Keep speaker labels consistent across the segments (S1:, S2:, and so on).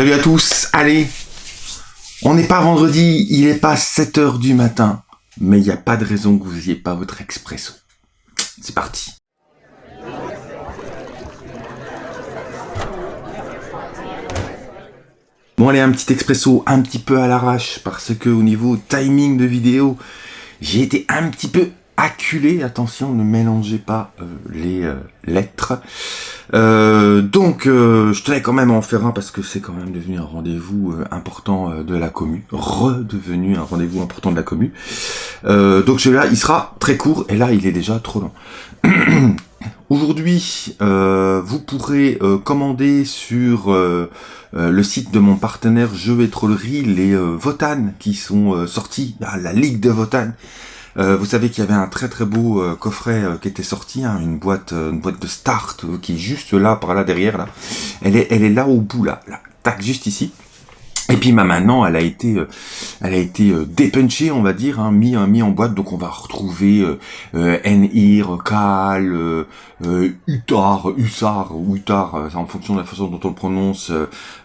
S1: Salut à tous, allez On n'est pas vendredi, il n'est pas 7h du matin, mais il n'y a pas de raison que vous n'ayez pas votre expresso. C'est parti Bon allez, un petit expresso un petit peu à l'arrache, parce que au niveau timing de vidéo, j'ai été un petit peu acculé, attention, ne mélangez pas euh, les euh, lettres. Euh, donc, je tenais quand même à en faire un parce que c'est quand même devenu un rendez-vous important de la commu, redevenu un rendez-vous important de la commu. donc celui-là, il sera très court et là, il est déjà trop long. Aujourd'hui, vous pourrez commander sur le site de mon partenaire Jeux et Trollerie les Votan qui sont sortis, à la Ligue de Votan euh, vous savez qu'il y avait un très très beau euh, coffret euh, qui était sorti, hein, une boîte une boîte de start qui est juste là, par là derrière là. Elle est là au bout là tac juste ici. Et puis bah, maintenant, elle a été, euh, elle a été euh, dépunchée, on va dire, hein, mis, mis en boîte. Donc on va retrouver euh, euh Enir, Kal, euh, Utar, Usar, Utar, en fonction de la façon dont on prononce,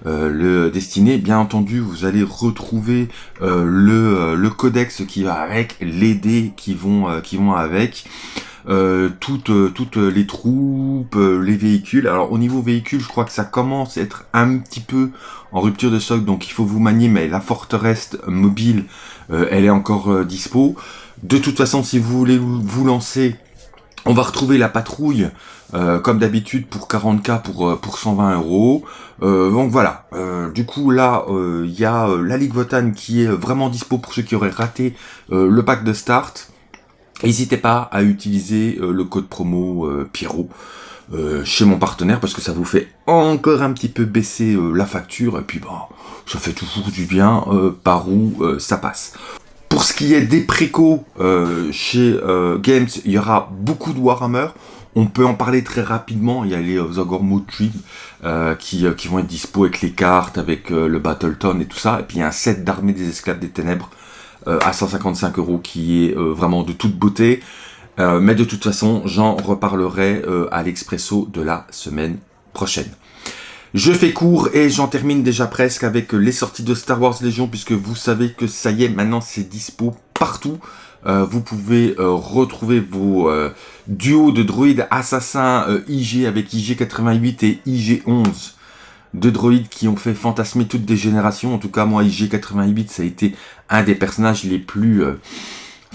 S1: le destiné. Bien entendu, vous allez retrouver le, le codex qui va avec, les dés qui vont, qui vont avec. Euh, toutes, toutes les troupes, les véhicules. Alors au niveau véhicule, je crois que ça commence à être un petit peu en rupture de stock, donc il faut vous manier, mais la forteresse mobile, euh, elle est encore euh, dispo. De toute façon, si vous voulez vous lancer, on va retrouver la patrouille, euh, comme d'habitude, pour 40k pour, pour 120 euros. donc voilà, du coup là, il y a la Ligue Votan qui est vraiment dispo pour ceux qui auraient raté le pack de start. N'hésitez pas à utiliser le code promo Pierrot. Euh, chez mon partenaire parce que ça vous fait encore un petit peu baisser euh, la facture et puis bah ça fait toujours du bien euh, par où ça passe. Pour ce qui est des précos chez Games, il y aura beaucoup de Warhammer. On peut en parler très rapidement, il y a les Zogor euh, qui, qui vont être dispo avec les cartes, avec le Battleton et tout ça. Et puis il y a un set d'armée des esclaves des ténèbres à 155 euros qui est vraiment de toute beauté. Euh, mais de toute façon, j'en reparlerai euh, à l'expresso de la semaine prochaine. Je fais court et j'en termine déjà presque avec les sorties de Star Wars Légion, puisque vous savez que ça y est, maintenant c'est dispo partout. Euh, vous pouvez retrouver vos duos de droïdes assassins IG avec IG88 et IG11. Deux droïdes qui ont fait fantasmer toutes des générations. En tout cas, moi, IG88, ça a été un des personnages les plus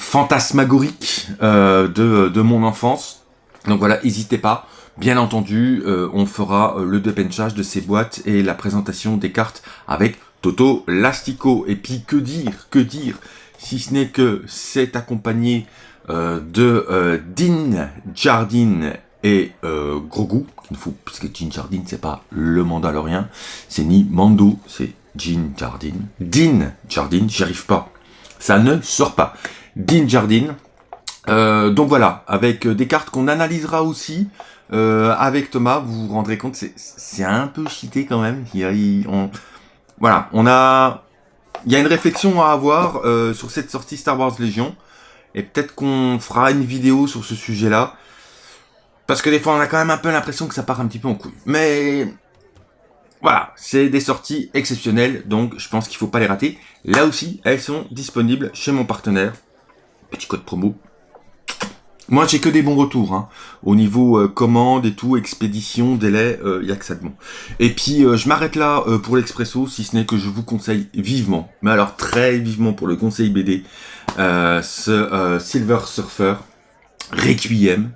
S1: fantasmagorique euh, de, de, mon enfance. Donc voilà, n'hésitez pas. Bien entendu, euh, on fera euh, le dépenchage de ces boîtes et la présentation des cartes avec Toto Lastico. Et puis que dire, que dire, si ce n'est que c'est accompagné de Dean Jardine et Grogu, qu'il faut, puisque Jean Jardine c'est pas le Mandalorien, c'est ni Mando, c'est Jean Jardine. Dean Jardine, j'y arrive pas. Ça ne sort pas. Dean Jardine. Euh, donc voilà, avec euh, des cartes qu'on analysera aussi euh, avec Thomas, vous vous rendrez compte, c'est un peu cheaté quand même. Il, on, voilà, on a, il y a une réflexion à avoir sur cette sortie Star Wars Légion, et peut-être qu'on fera une vidéo sur ce sujet-là, parce que des fois on a quand même un peu l'impression que ça part un petit peu en couille. Mais voilà, c'est des sorties exceptionnelles, donc je pense qu'il faut pas les rater. Là aussi, elles sont disponibles chez mon partenaire petit code promo. Moi, j'ai que des bons retours. Hein. Au niveau euh, commande et tout, expédition, délai, il euh, y a que ça de bon. Et puis, euh, je m'arrête là pour l'expresso, si ce n'est que je vous conseille vivement, mais alors très vivement pour le conseil BD, ce Silver Surfer Requiem.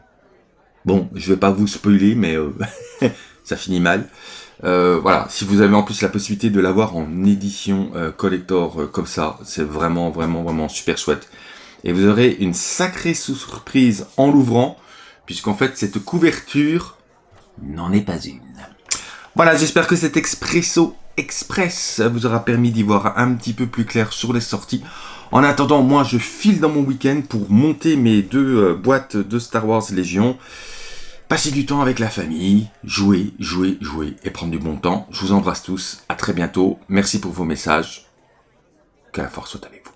S1: Bon, je vais pas vous spoiler, mais ça finit mal. voilà, si vous avez en plus la possibilité de l'avoir en édition collector comme ça, c'est vraiment, vraiment, vraiment super chouette et vous aurez une sacrée surprise en l'ouvrant, puisqu'en fait cette couverture n'en est pas une. Voilà, j'espère que cet expresso express vous aura permis d'y voir un petit peu plus clair sur les sorties. En attendant, moi je file dans mon week-end pour monter mes deux euh, boîtes de Star Wars Légion. Passer du temps avec la famille, jouer, jouer, jouer et prendre du bon temps. Je vous embrasse tous, à très bientôt. Merci pour vos messages. Que la force soit avec vous.